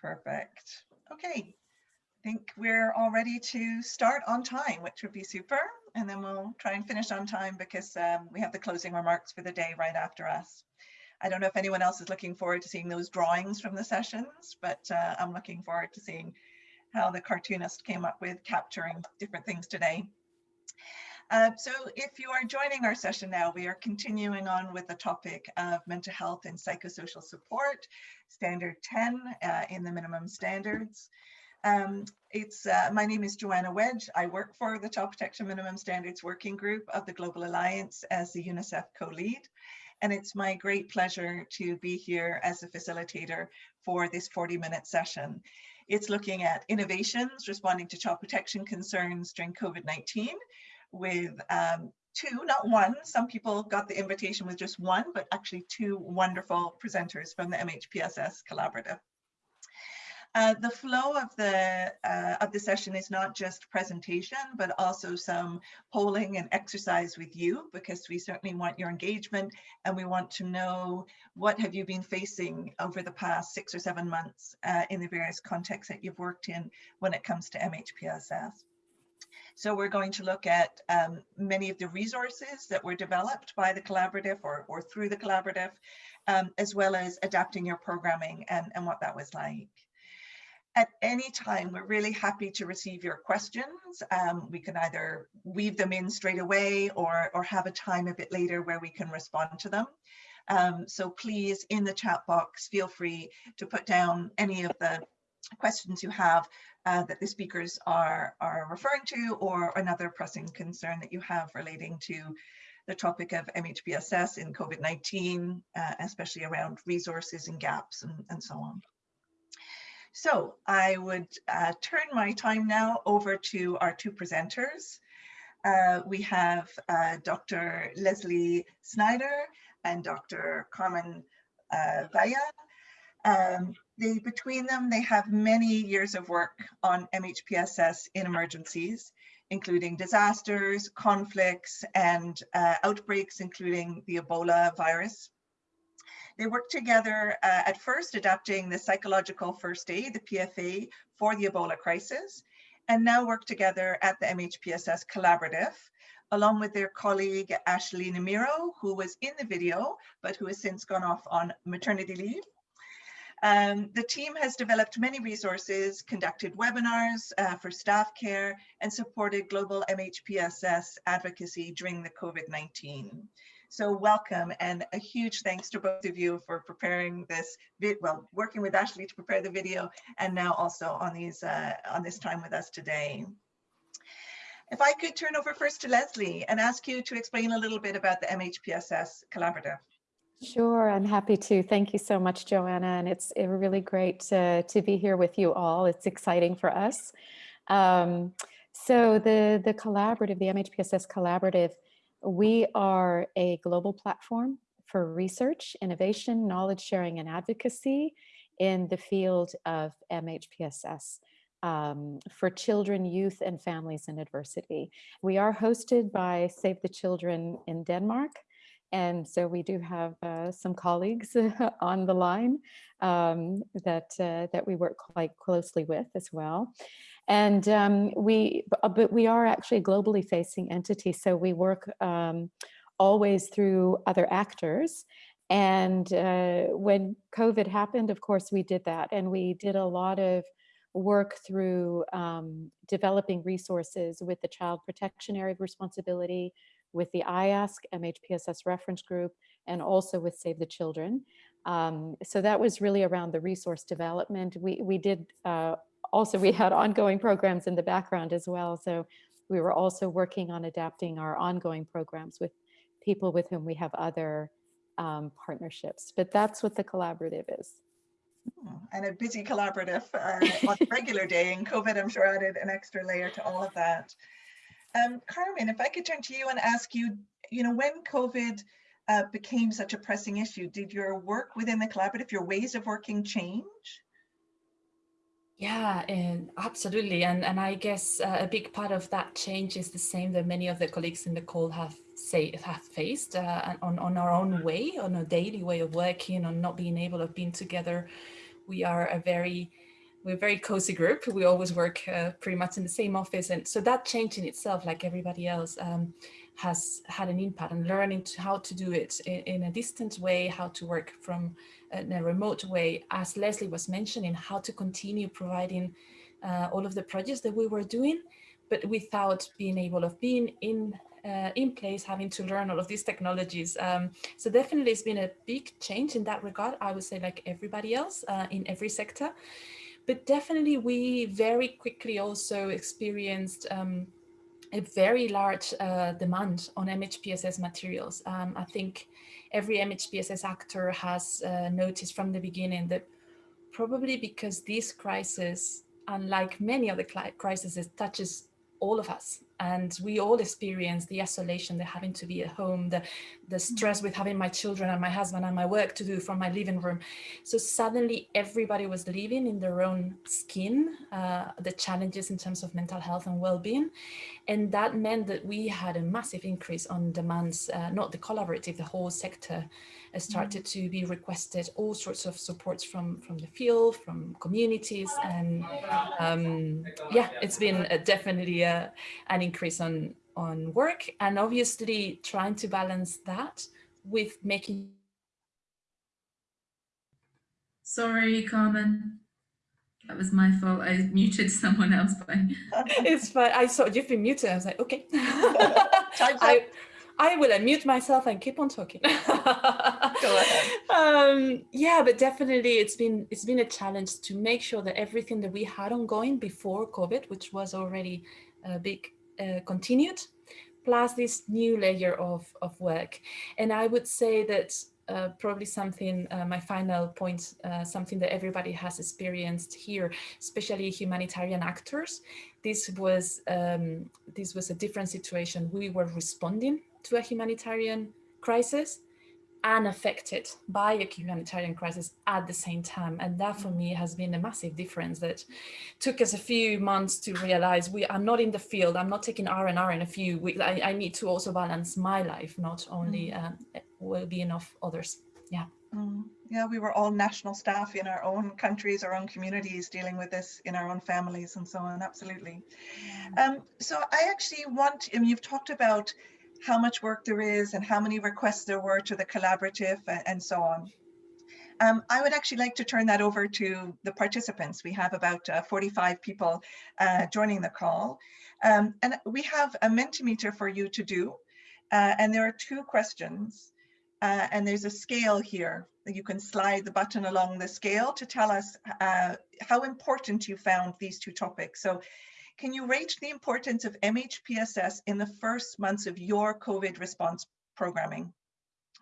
Perfect. Okay. I think we're all ready to start on time, which would be super. And then we'll try and finish on time because um, we have the closing remarks for the day right after us. I don't know if anyone else is looking forward to seeing those drawings from the sessions, but uh, I'm looking forward to seeing how the cartoonist came up with capturing different things today. Uh, so if you are joining our session now, we are continuing on with the topic of mental health and psychosocial support, standard 10 uh, in the minimum standards. Um, it's uh, my name is Joanna Wedge. I work for the Child Protection Minimum Standards Working Group of the Global Alliance as the UNICEF co-lead. And it's my great pleasure to be here as a facilitator for this 40 minute session. It's looking at innovations responding to child protection concerns during COVID-19 with um, two, not one. Some people got the invitation with just one, but actually two wonderful presenters from the MHPSS Collaborative. Uh, the flow of the uh, of the session is not just presentation, but also some polling and exercise with you, because we certainly want your engagement and we want to know what have you been facing over the past six or seven months uh, in the various contexts that you've worked in when it comes to MHPSS. So we're going to look at um, many of the resources that were developed by the collaborative or, or through the collaborative, um, as well as adapting your programming and, and what that was like. At any time, we're really happy to receive your questions. Um, we can either weave them in straight away or, or have a time a bit later where we can respond to them. Um, so please, in the chat box, feel free to put down any of the questions you have uh, that the speakers are, are referring to or another pressing concern that you have relating to the topic of MHPSS in COVID-19, uh, especially around resources and gaps and, and so on. So I would uh, turn my time now over to our two presenters. Uh, we have uh, Dr. Leslie Snider and Dr. Carmen uh, Valle. Um, they, between them, they have many years of work on MHPSS in emergencies, including disasters, conflicts, and uh, outbreaks, including the Ebola virus. They worked together uh, at first adapting the psychological first aid, the PFA, for the Ebola crisis, and now work together at the MHPSS Collaborative, along with their colleague Ashley Nemiro, who was in the video, but who has since gone off on maternity leave. Um, the team has developed many resources, conducted webinars uh, for staff care, and supported global MHPSS advocacy during the COVID-19. So welcome and a huge thanks to both of you for preparing this, well, working with Ashley to prepare the video and now also on these uh, on this time with us today. If I could turn over first to Leslie and ask you to explain a little bit about the MHPSS Collaborative. Sure, I'm happy to. Thank you so much, Joanna. And it's really great to, to be here with you all. It's exciting for us. Um, so the, the collaborative, the MHPSS collaborative, we are a global platform for research, innovation, knowledge sharing, and advocacy in the field of MHPSS. Um, for children, youth, and families in adversity. We are hosted by Save the Children in Denmark, and so we do have uh, some colleagues on the line um, that, uh, that we work quite closely with as well. And um, we, uh, but we are actually a globally facing entity. So we work um, always through other actors. And uh, when COVID happened, of course, we did that. And we did a lot of work through um, developing resources with the Child Protection Area of Responsibility, with the IASC MHPSS reference group and also with Save the Children. Um, so that was really around the resource development. We, we did uh, also, we had ongoing programs in the background as well. So we were also working on adapting our ongoing programs with people with whom we have other um, partnerships. But that's what the collaborative is. Hmm, and a busy collaborative uh, on a regular day and COVID, I'm sure added an extra layer to all of that. Um, Carmen, if I could turn to you and ask you, you know, when COVID uh, became such a pressing issue, did your work within the collaborative, your ways of working change? Yeah, and absolutely. And, and I guess uh, a big part of that change is the same that many of the colleagues in the call have say have faced uh, on, on our own way, on a daily way of working, on not being able of being together. We are a very we're a very cozy group. We always work uh, pretty much in the same office. And so that change in itself, like everybody else, um, has had an impact on learning to how to do it in, in, a distant way, how to work from in a remote way, as Leslie was mentioning, how to continue providing uh, all of the projects that we were doing, but without being able of being in uh, in place, having to learn all of these technologies. Um, so definitely it's been a big change in that regard, I would say like everybody else uh, in every sector. But definitely we very quickly also experienced um, a very large uh, demand on MHPSS materials. Um, I think every MHPSS actor has uh, noticed from the beginning that probably because this crisis, unlike many other crises, touches all of us and we all experience the isolation, the having to be at home, the, the mm-hmm. stress with having my children and my husband and my work to do from my living room. So suddenly everybody was living in their own skin, uh, the challenges in terms of mental health and well-being. And that meant that we had a massive increase on demands, uh, not the collaborative, the whole sector started mm. to be requested all sorts of supports from from the field from communities and um, yeah it's been a, definitely a, an increase on on work and obviously trying to balance that with making sorry Carmen that was my fault. I muted someone else by. it's fine. I saw you've been muted. I was like, okay. I, I will unmute myself and keep on talking. Go ahead. Um, yeah, but definitely it's been it's been a challenge to make sure that everything that we had ongoing before COVID, which was already a big uh, continued, plus this new layer of, of work. And I would say that uh, probably something, uh, my final point, uh, something that everybody has experienced here, especially humanitarian actors. This was um, this was a different situation. We were responding to a humanitarian crisis and affected by a humanitarian crisis at the same time. And that for me has been a massive difference that took us a few months to realize we I'm not in the field, I'm not taking R&R in a few weeks. I, I, need to also balance my life, not only mm. um, well-being of others. Yeah. Mm. Yeah, we were all national staff in our own countries, our own communities, dealing with this in our own families and so on. Absolutely. Um, so I actually want, I mean, you've talked about how much work there is and how many requests there were to the collaborative and so on. Um, I would actually like to turn that over to the participants. We have about uh, 45 people uh, joining the call. Um, and we have a Mentimeter for you to do. Uh, and there are two questions. Uh, and there's a scale here. You can slide the button along the scale to tell us uh, how important you found these two topics. So can you rate the importance of MHPSS in the first months of your COVID response programming?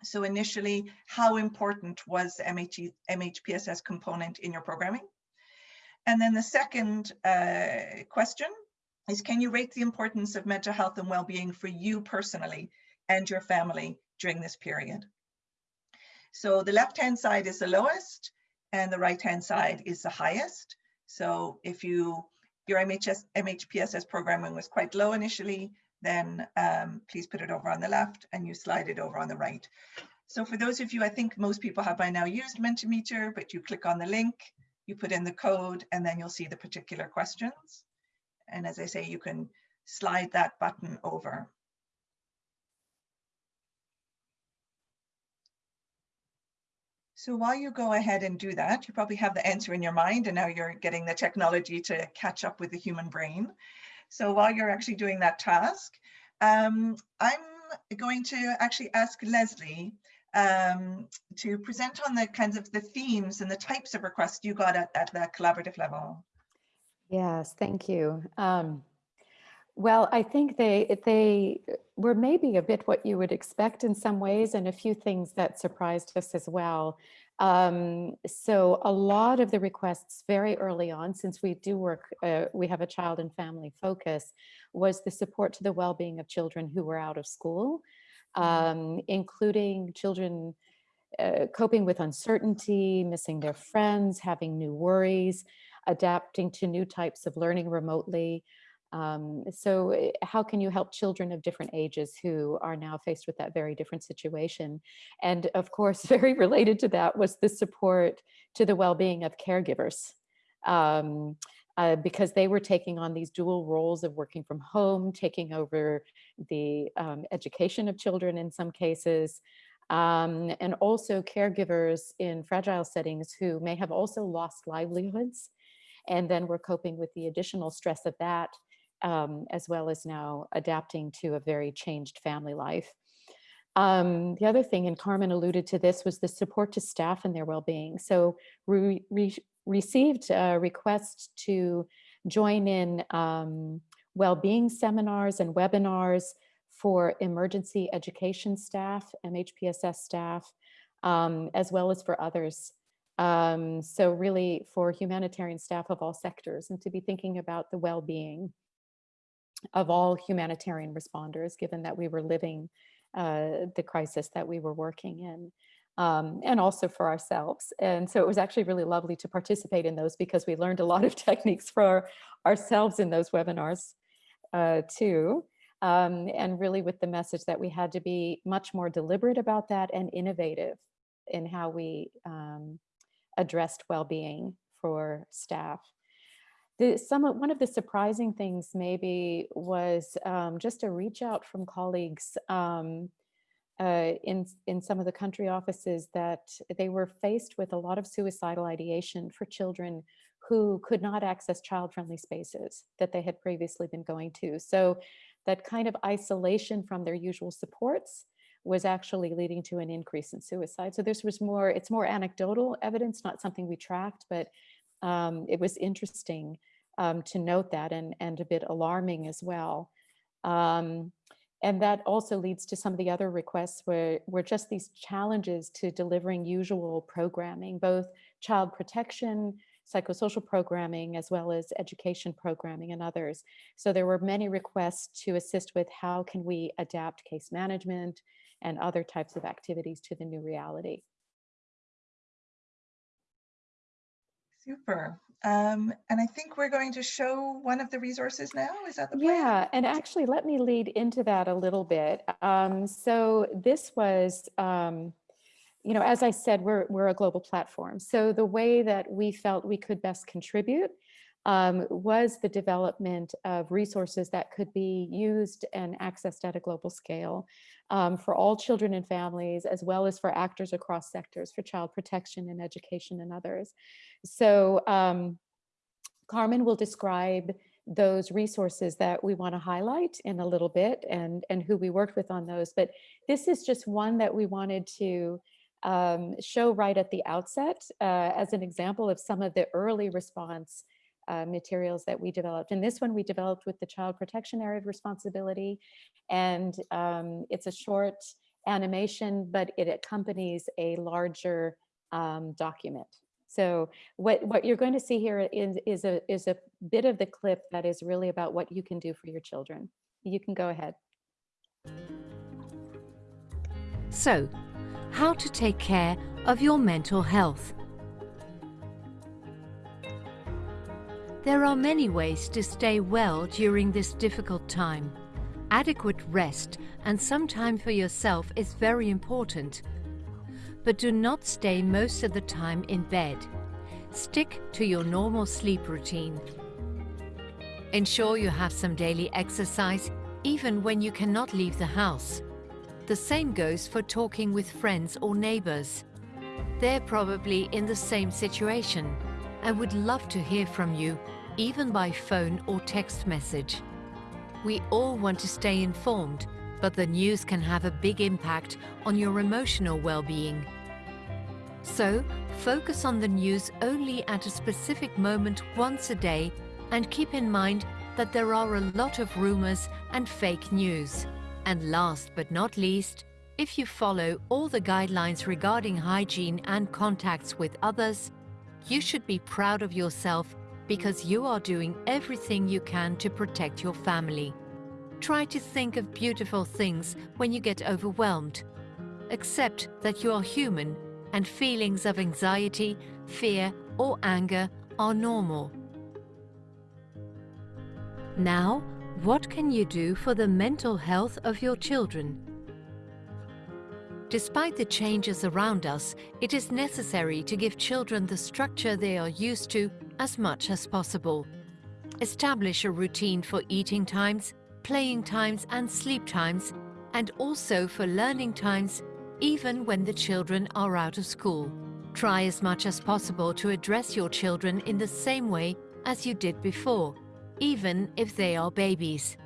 So initially, how important was the MH MHPSS component in your programming? And then the second uh, question is, can you rate the importance of mental health and well-being for you personally and your family during this period? So the left-hand side is the lowest and the right-hand side is the highest. So if you your MHS, MHPSS programming was quite low initially, then um, please put it over on the left and you slide it over on the right. So for those of you, I think most people have by now used Mentimeter, but you click on the link, you put in the code, and then you'll see the particular questions. And as I say, you can slide that button over. So while you go ahead and do that, you probably have the answer in your mind and now you're getting the technology to catch up with the human brain. So while you're actually doing that task, um, I'm going to actually ask Leslie um, to present on the kinds of the themes and the types of requests you got at, at the collaborative level. Yes, thank you. Um, well, I think they they were maybe a bit what you would expect in some ways and a few things that surprised us as well. Um, so a lot of the requests very early on, since we do work, uh, we have a child and family focus, was the support to the well-being of children who were out of school, mm-hmm. um, including children uh, coping with uncertainty, missing their friends, having new worries, adapting to new types of learning remotely, um, so eh, how can you help children of different ages who are now faced with that very different situation? And of course, very related to that was the support to the well-being of caregivers. um, uh, because they were taking on these dual roles of working from home, taking over the um, education of children in some cases, um, and also caregivers in fragile settings who may have also lost livelihoods and then we're coping with the additional stress of that um, as well as now adapting to a very changed family life. Um, the other thing, and Carmen alluded to this, was the support to staff and their well-being. So we re received a request to join in um, well-being seminars and webinars for emergency education staff, MHPSS staff, um, as well as for others. Um, so really for humanitarian staff of all sectors and to be thinking about the well-being of all humanitarian responders, given that we were living uh, the crisis that we were working in. Um, and also for ourselves. And so it was actually really lovely to participate in those because we learned a lot of techniques for ourselves in those webinars uh, too. Um, and really with the message that we had to be much more deliberate about that and innovative in how we um, addressed well-being for staff. The, some one of the surprising things maybe was um, just a reach out from colleagues um, uh, in, in some of the country offices that they were faced with a lot of suicidal ideation for children who could not access child-friendly spaces that they had previously been going to. So that kind of isolation from their usual supports was actually leading to an increase in suicide. So this was more, it's more anecdotal evidence, not something we tracked, but um, it was interesting um, to note that and, and a bit alarming as well. Um, and that also leads to some of the other requests where, where just these challenges to delivering usual programming, both child protection, psychosocial programming, as well as education programming and others. So there were many requests to assist with how can we adapt case management, and other types of activities to the new reality. Super. Um, and I think we're going to show one of the resources now. Is that the plan? Yeah, and actually let me lead into that a little bit. Um, so this was, um, you know, as I said, we're, we're a global platform. So the way that we felt we could best contribute um, was the development of resources that could be used and accessed at a global scale um, for all children and families, as well as for actors across sectors, for child protection and education and others. So um, Carmen will describe those resources that we want to highlight in a little bit and, and who we worked with on those. But this is just one that we wanted to um, show right at the outset uh, as an example of some of the early response uh, materials that we developed. And this one we developed with the Child Protection Area of Responsibility. And um, it's a short animation, but it accompanies a larger um, document. So what, what you're going to see here is, is, a, is a bit of the clip that is really about what you can do for your children. You can go ahead. So, how to take care of your mental health. There are many ways to stay well during this difficult time. Adequate rest and some time for yourself is very important. But do not stay most of the time in bed. Stick to your normal sleep routine. Ensure you have some daily exercise even when you cannot leave the house. The same goes for talking with friends or neighbors. They're probably in the same situation and would love to hear from you even by phone or text message. We all want to stay informed, but the news can have a big impact on your emotional well-being. So, focus on the news only at a specific moment once a day and keep in mind that there are a lot of rumors and fake news. And last but not least, if you follow all the guidelines regarding hygiene and contacts with others, you should be proud of yourself because you are doing everything you can to protect your family. Try to think of beautiful things when you get overwhelmed. Accept that you are human and feelings of anxiety, fear or anger are normal. Now, what can you do for the mental health of your children? Despite the changes around us, it is necessary to give children the structure they are used to as much as possible. Establish a routine for eating times, playing times and sleep times, and also for learning times, even when the children are out of school. Try as much as possible to address your children in the same way as you did before, even if they are babies.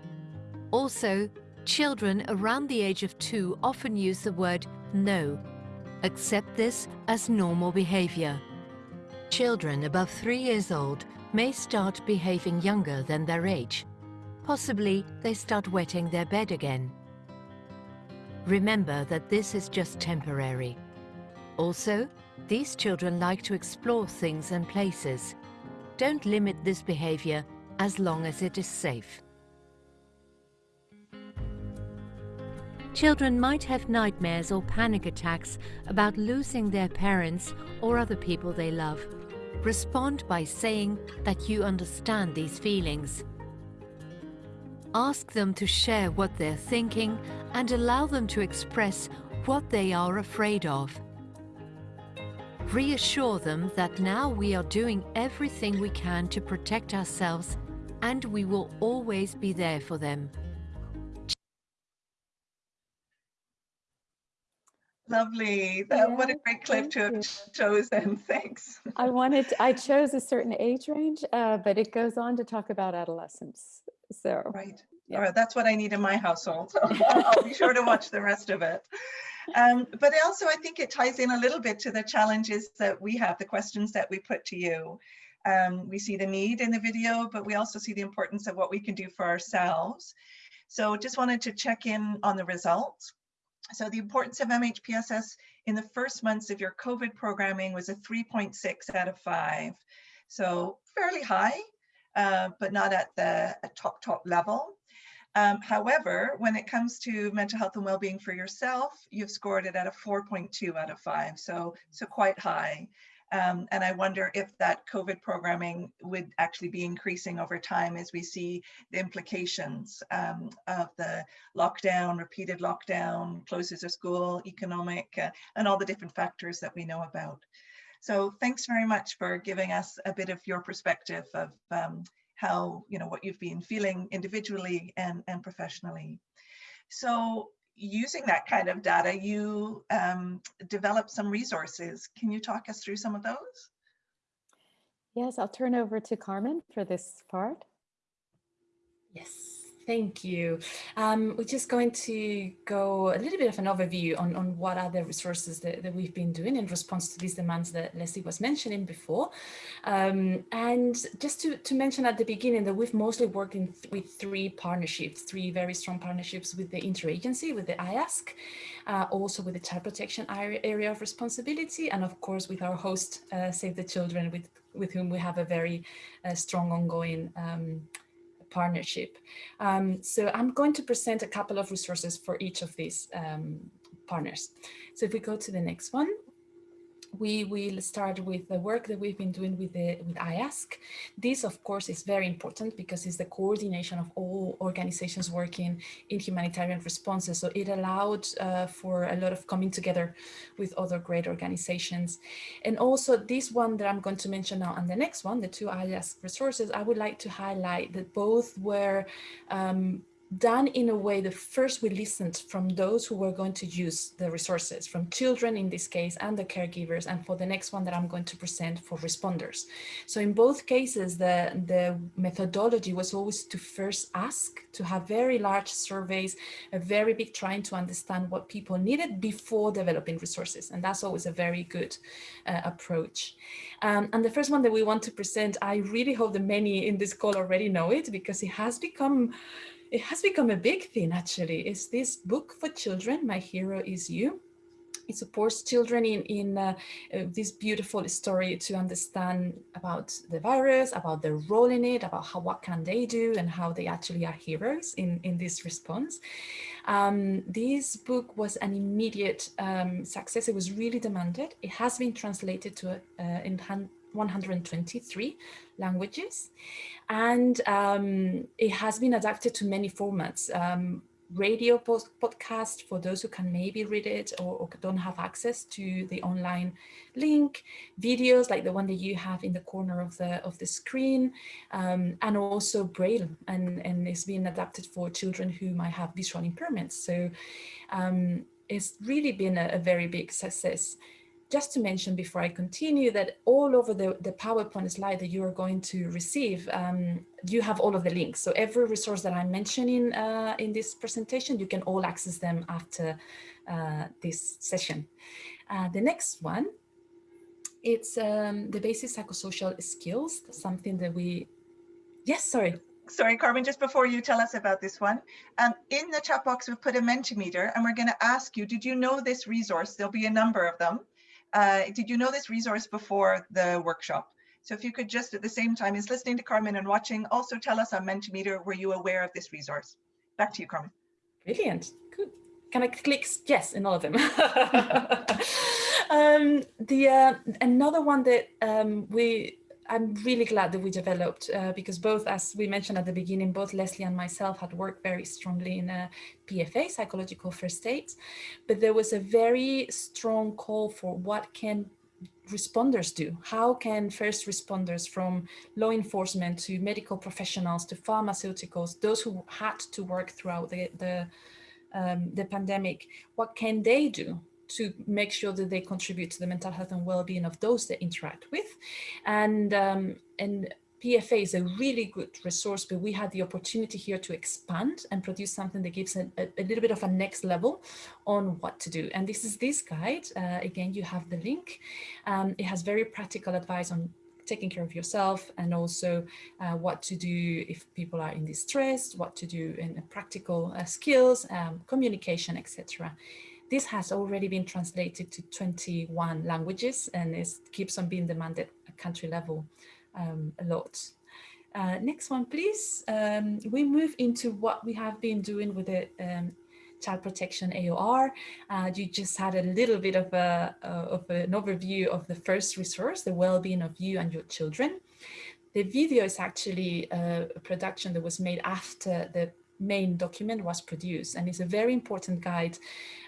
Also, children around the age of two often use the word no. Accept this as normal behavior. Children above three years old may start behaving younger than their age. Possibly they start wetting their bed again. Remember that this is just temporary. Also, these children like to explore things and places. Don't limit this behavior as long as it is safe. Children might have nightmares or panic attacks about losing their parents or other people they love. Respond by saying that you understand these feelings. Ask them to share what they're thinking and allow them to express what they are afraid of. Reassure them that now we are doing everything we can to protect ourselves and we will always be there for them. Lovely. That, what a great clip to have you. chosen. Thanks. I wanted, to- I chose a certain age range, uh, but it goes on to talk about adolescence. So, Right. Yeah. All right. That's what I need in my household. So I'll I'll be sure to watch the rest of it. Um, but also, I think it ties in a little bit to the challenges that we have, the questions that we put to you. Um, we see the need in the video, but we also see the importance of what we can do for ourselves. So just wanted to check in on the results. So the importance of MHPSS in the first months of your COVID programming was a 3.6 out of five. So fairly high, uh, but not at the top, top level. Um, however, when it comes to mental health and well-being for yourself, you've scored it at a 4.2 out of five, so, so quite high. Um, and I wonder if that COVID programming would actually be increasing over time as we see the implications um, of the lockdown, repeated lockdown, closes of school, economic, uh, and all the different factors that we know about. So thanks very much for giving us a bit of your perspective of um, how, you know, what you've been feeling individually and, and professionally. So using that kind of data, you um, develop some resources. Can you talk us through some of those? yes, I'll turn over to Carmen for this part. Yes, thank you. Um, we're just going to go a little bit of an overview on, on what are the resources that, that we've been doing in response to these demands that Leslie was mentioning before. Um, and just to, to mention at the beginning that we've mostly worked in th with three partnerships, three very strong partnerships with the interagency, with the IASC, uh, also with the child protection area of responsibility, and of course with our host, uh, Save the Children, with, with whom we have a very uh, strong ongoing um, partnership. Um, so I'm going to present a couple of resources for each of these um, partners. So if we go to the next one, we will start with the work that we've been doing with the with IASC. This, of course, is very important because it's the coordination of all organizations working in humanitarian responses. So it allowed uh, for a lot of coming together with other great organizations. And also this one that I'm going to mention now and the next one, the two IASC resources, I would like to highlight that both were um, done in a way that first we listened from those who were going to use the resources, from children in this case and the caregivers, and for the next one that I'm going to present for responders. So in both cases, the, the methodology was always to first ask, to have very large surveys, a very big trying to understand what people needed before developing resources. And that's always a very good uh, approach. Um, and the first one that we want to present, I really hope that many in this call already know it because it has become it has become a big thing actually. Is this book for children my hero is you. It supports children in in uh, uh, this beautiful story to understand about the virus about their role in it about how what can they do and how they actually are heroes in in this response. Um, this book was an immediate um, success. It was really demanded. It has been translated to uh, 123 languages. And um, it has been adapted to many formats. Um, radio post podcast for those who can maybe read it or, or, don't have access to the online link, videos like the one that you have in the corner of the of the screen, um, and also Braille, and, and it's been adapted for children who might have visual impairments. So um, it's really been a, a very big success just to mention before I continue that all over the, the PowerPoint slide that you are going to receive, um, you have all of the links. So every resource that I'm mentioning uh, in this presentation, you can all access them after uh, this session. Uh, the next one, it's um, the basic psychosocial skills, something that we, yes, sorry. Sorry, Carmen, just before you tell us about this one, um, in the chat box, we've put a Mentimeter and we're going to ask you, did you know this resource? There'll be a number of them. Uh, did you know this resource before the workshop? So if you could just at the same time as listening to Carmen and watching, also tell us on Mentimeter, were you aware of this resource? Back to you, Carmen. Brilliant. Good. Can I click yes in all of them? um, the uh, another one that um, we I'm really glad that we developed uh, because both, as we mentioned at the beginning, both Leslie and myself had worked very strongly in a PFA, psychological first aid, but there was a very strong call for what can responders do? How can first responders from law enforcement to medical professionals to pharmaceuticals, those who had to work throughout the, the, um, the pandemic, what can they do to make sure that they contribute to the mental health and well-being of those they interact with. And, um, and PFA is a really good resource, but we had the opportunity here to expand and produce something that gives a, a, little bit of a next level on what to do. And this is this guide. Uh, again, you have the link. Um, it has very practical advice on taking care of yourself and also uh, what to do if people are in distress, what to do in practical uh, skills, um, communication, etc. This has already been translated to 21 languages and it keeps on being demanded at country level um, a lot. Uh, next one, please. Um, we move into what we have been doing with the um, child protection AOR. Uh, you just had a little bit of, a, uh, of an overview of the first resource, the well-being of you and your children. The video is actually uh, a production that was made after the main document was produced and it's a very important guide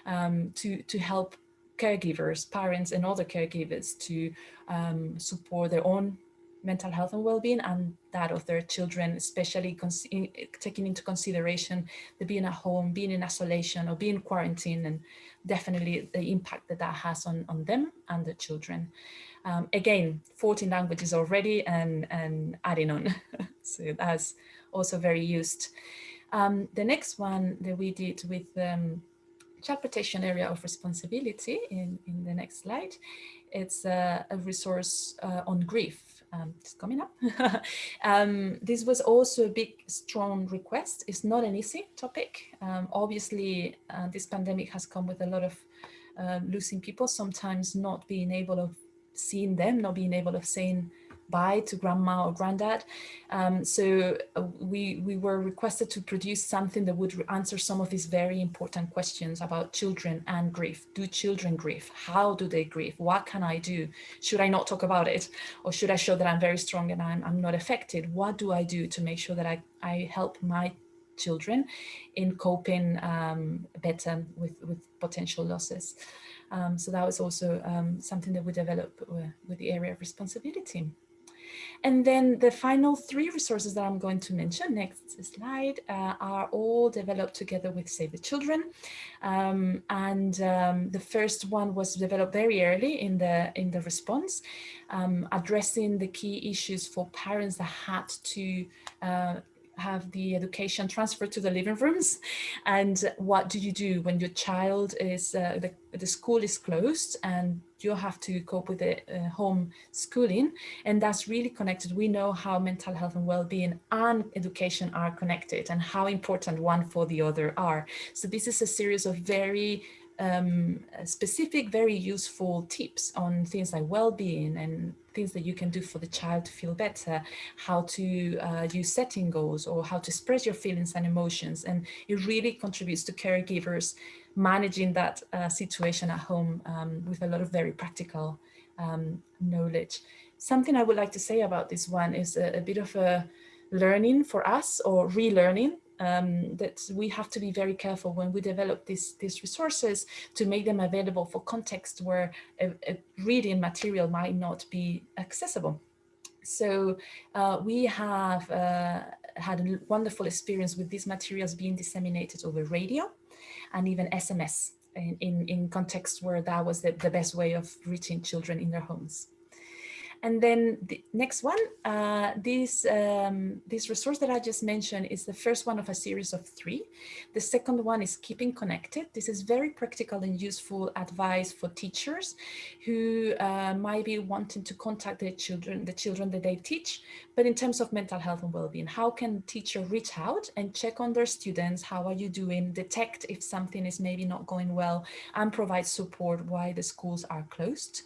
um, to, to help caregivers, parents and other caregivers to um, support their own mental health and well-being and that of their children, especially in, taking into consideration the being at home, being in isolation or being quarantined and definitely the impact that that has on, on them and the children. Um, again, 14 languages already and, and adding on. so that's also very used. Um, the next one that we did with um, child protection area of responsibility in, in the next slide, it's a, a resource uh, on grief. Um, it's coming up. um, this was also a big, strong request. It's not an easy topic. Um, obviously, uh, this pandemic has come with a lot of uh, losing people, sometimes not being able of seeing them, not being able of saying bye to grandma or granddad. Um, so uh, we, we were requested to produce something that would answer some of these very important questions about children and grief. Do children grieve? How do they grieve? What can I do? Should I not talk about it? Or should I show that I'm very strong and I'm, I'm not affected? What do I do to make sure that I, I help my children in coping um, better with, with potential losses? Um, so that was also um, something that we developed with, with the area of responsibility. And then the final three resources that I'm going to mention, next slide, uh, are all developed together with Save the Children. Um, and um, the first one was developed very early in the, in the response, um, addressing the key issues for parents that had to uh, have the education transferred to the living rooms? And what do you do when your child is uh, the, the school is closed and you have to cope with the uh, home schooling? And that's really connected. We know how mental health and well-being and education are connected and how important one for the other are. So this is a series of very um, specific, very useful tips on things like well-being and things that you can do for the child to feel better, how to uh, use setting goals or how to express your feelings and emotions. And it really contributes to caregivers managing that uh, situation at home um, with a lot of very practical um, knowledge. Something I would like to say about this one is a, a bit of a learning for us or relearning um, that we have to be very careful when we develop these, these resources to make them available for context where a, a reading material might not be accessible. So uh, we have uh, had a wonderful experience with these materials being disseminated over radio and even SMS in, in, in where that was the, the best way of reaching children in their homes. And then the next one, uh, this, um, this resource that I just mentioned is the first one of a series of three. The second one is keeping connected. This is very practical and useful advice for teachers who uh, might be wanting to contact their children, the children that they teach, but in terms of mental health and well-being, how can teacher reach out and check on their students? How are you doing? Detect if something is maybe not going well and provide support while the schools are closed.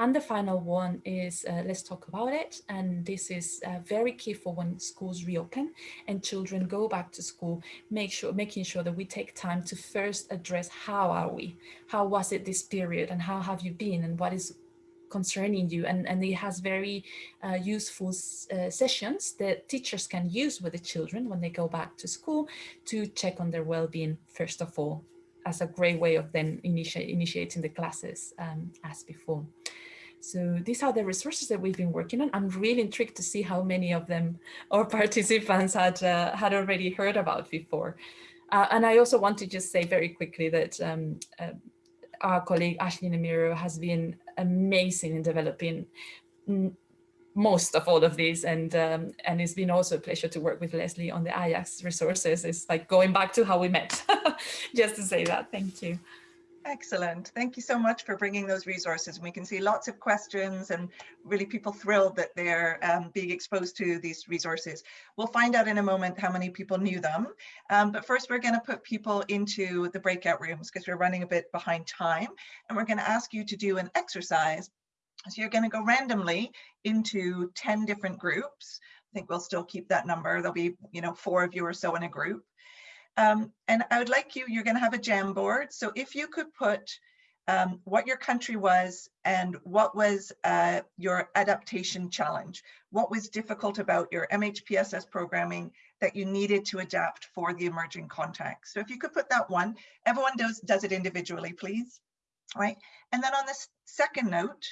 And the final one is uh, let's talk about it. And this is uh, very key for when schools reopen and children go back to school, make sure, making sure that we take time to first address how are we? How was it this period and how have you been and what is concerning you and, and it has very uh, useful uh, sessions that teachers can use with the children when they go back to school to check on their well-being first of all as a great way of then initiating the classes um, as before. So these are the resources that we've been working on. I'm really intrigued to see how many of them our participants had uh, had already heard about before. Uh, and I also want to just say very quickly that um, uh, our colleague Ashley Nemiro has been amazing in developing most of all of these and um, and it's been also a pleasure to work with Leslie on the IASC resources. It's like going back to how we met, just to say that. Thank you. Excellent. Thank you so much for bringing those resources. We can see lots of questions and really people thrilled that they're um, being exposed to these resources. We'll find out in a moment how many people knew them. Um, but first, we're going to put people into the breakout rooms because we're running a bit behind time. And we're going to ask you to do an exercise. So you're going to go randomly into 10 different groups. I think we'll still keep that number. There'll be, you know, four of you or so in a group. Um, and I would like you, you're going to have a Jamboard. So if you could put um, what your country was and what was uh, your adaptation challenge, what was difficult about your MHPSS programming that you needed to adapt for the emerging context. So if you could put that one, everyone does, does it individually, please. Right. And then on the second note,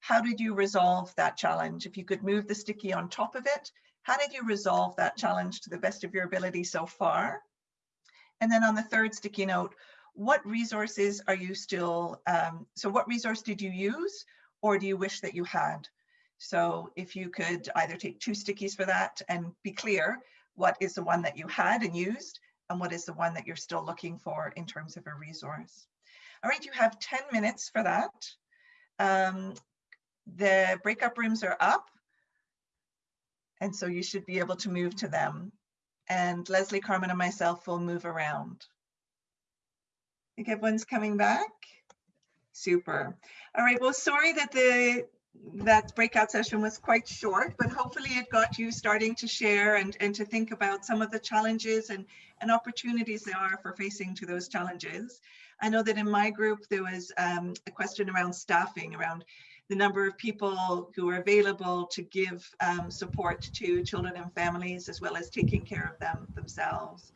how did you resolve that challenge? If you could move the sticky on top of it, how did you resolve that challenge to the best of your ability so far? And then on the third sticky note, what resources are you still, um, so what resource did you use or do you wish that you had? So if you could either take two stickies for that and be clear, what is the one that you had and used and what is the one that you're still looking for in terms of a resource. All right, you have 10 minutes for that. Um, the breakup rooms are up. And so you should be able to move to them and Leslie, Carmen, and myself will move around. I think everyone's coming back. Super. All right, well, sorry that the that breakout session was quite short, but hopefully it got you starting to share and, and to think about some of the challenges and, and opportunities there are for facing to those challenges. I know that in my group, there was um, a question around staffing, around the number of people who are available to give um, support to children and families, as well as taking care of them themselves.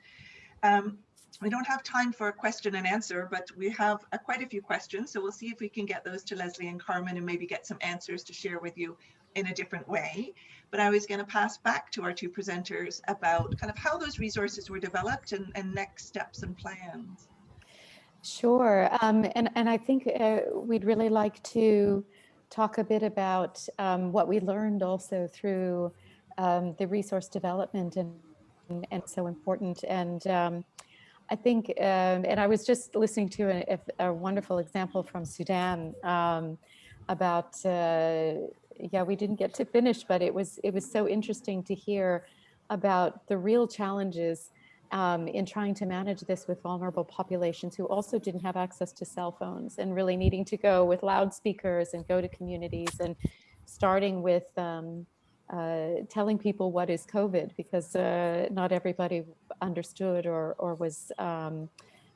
Um, we don't have time for a question and answer, but we have uh, quite a few questions. So we'll see if we can get those to Leslie and Carmen and maybe get some answers to share with you in a different way. But I was going to pass back to our two presenters about kind of how those resources were developed and, and next steps and plans. Sure. Um, and, and I think uh, we'd really like to talk a bit about um, what we learned also through um, the resource development and, and, so important. And um, I think, um, and I was just listening to a, a wonderful example from Sudan um, about, uh, yeah, we didn't get to finish, but it was, it was so interesting to hear about the real challenges um, in trying to manage this with vulnerable populations who also didn't have access to cell phones and really needing to go with loudspeakers and go to communities and starting with um, uh, telling people what is COVID because uh, not everybody understood or, or was um,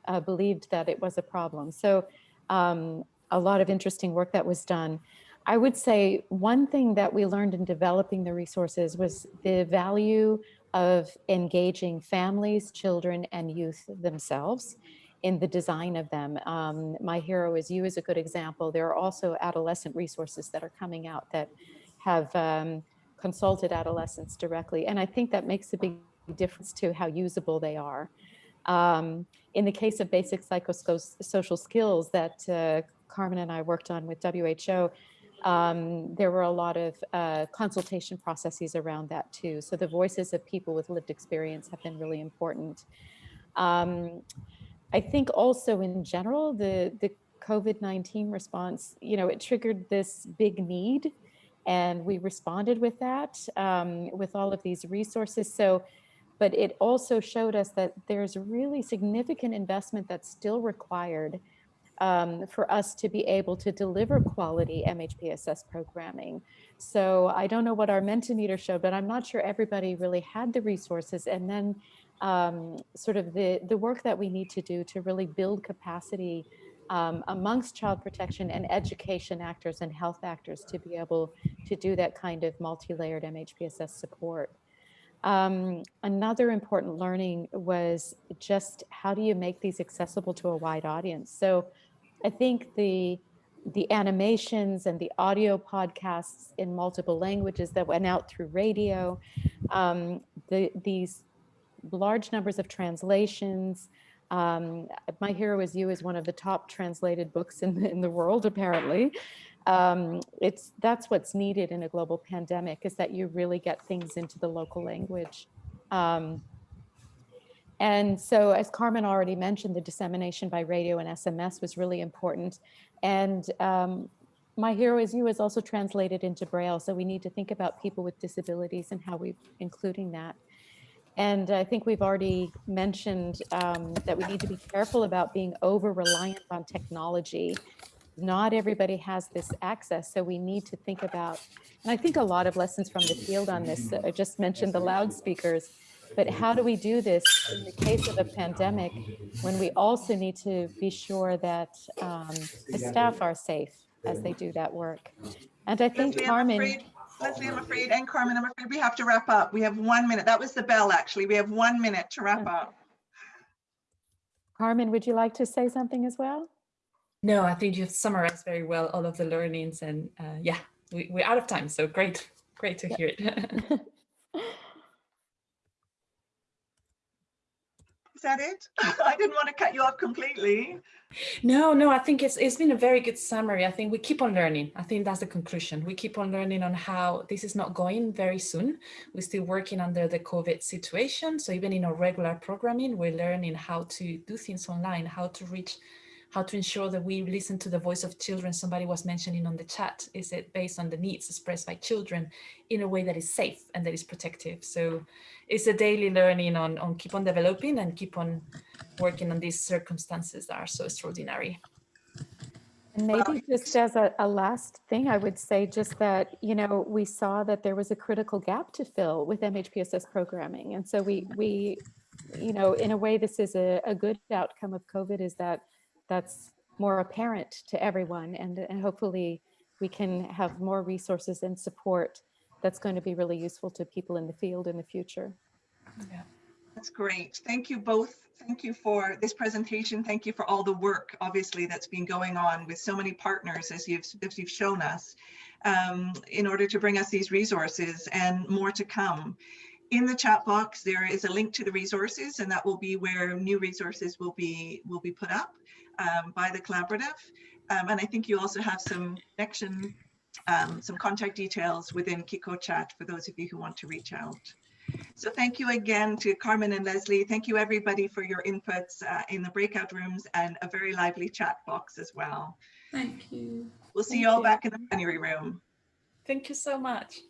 uh, believed that it was a problem. So um, a lot of interesting work that was done. I would say one thing that we learned in developing the resources was the value of engaging families, children, and youth themselves in the design of them. Um, My Hero is You is a good example. There are also adolescent resources that are coming out that have um, consulted adolescents directly. And I think that makes a big difference to how usable they are. Um, in the case of basic psychosocial skills that uh, Carmen and I worked on with WHO, um, there were a lot of uh, consultation processes around that too. So the voices of people with lived experience have been really important. Um, I think also in general, the, the COVID-19 response, you know, it triggered this big need and we responded with that um, with all of these resources. So, but it also showed us that there's really significant investment that's still required um, for us to be able to deliver quality MHPSS programming. So I don't know what our Mentimeter showed, but I'm not sure everybody really had the resources. And then um, sort of the, the work that we need to do to really build capacity um, amongst child protection and education actors and health actors to be able to do that kind of multi-layered MHPSS support. Um, another important learning was just how do you make these accessible to a wide audience? So I think the the animations and the audio podcasts in multiple languages that went out through radio, um, the, these large numbers of translations. Um, My Hero is You is one of the top translated books in the, in the world, apparently. Um, it's that's what's needed in a global pandemic is that you really get things into the local language. Um, and so as Carmen already mentioned, the dissemination by radio and SMS was really important. And um, My Hero is You is also translated into Braille. So we need to think about people with disabilities and how we're including that. And I think we've already mentioned um, that we need to be careful about being over reliant on technology. Not everybody has this access, so we need to think about, and I think a lot of lessons from the field on this, I just mentioned the loudspeakers, but how do we do this in the case of a pandemic when we also need to be sure that um, the staff are safe as they do that work? And I think Leslie, I'm Carmen, afraid- Leslie, I'm afraid, and Carmen, I'm afraid we have to wrap up. We have one minute. That was the bell, actually. We have one minute to wrap up. Carmen, would you like to say something as well? No, I think you've summarized very well all of the learnings and uh, yeah, we, we're out of time. So great, great to hear it. Is that it? I didn't want to cut you off completely. No, no, I think it's it's been a very good summary. I think we keep on learning. I think that's the conclusion. We keep on learning on how this is not going very soon. We're still working under the COVID situation. So even in our regular programming, we're learning how to do things online, how to reach how to ensure that we listen to the voice of children. Somebody was mentioning on the chat, is it based on the needs expressed by children in a way that is safe and that is protective? So it's a daily learning on, on keep on developing and keep on working on these circumstances that are so extraordinary. And maybe just as a, a last thing, I would say just that, you know, we saw that there was a critical gap to fill with MHPSS programming. And so we, we, you know, in a way, this is a, a good outcome of COVID is that that's more apparent to everyone and, and hopefully we can have more resources and support that's going to be really useful to people in the field in the future. Yeah. That's great. Thank you both. Thank you for this presentation. Thank you for all the work, obviously, that's been going on with so many partners, as you've, as you've shown us, um, in order to bring us these resources and more to come. In the chat box, there is a link to the resources, and that will be where new resources will be will be put up um, by the collaborative. Um, and I think you also have some connection, um, some contact details within Kiko chat for those of you who want to reach out. So thank you again to Carmen and Leslie. Thank you everybody for your inputs uh, in the breakout rooms and a very lively chat box as well. Thank you. We'll see Thank you all you. back in the plenary room. Thank you so much.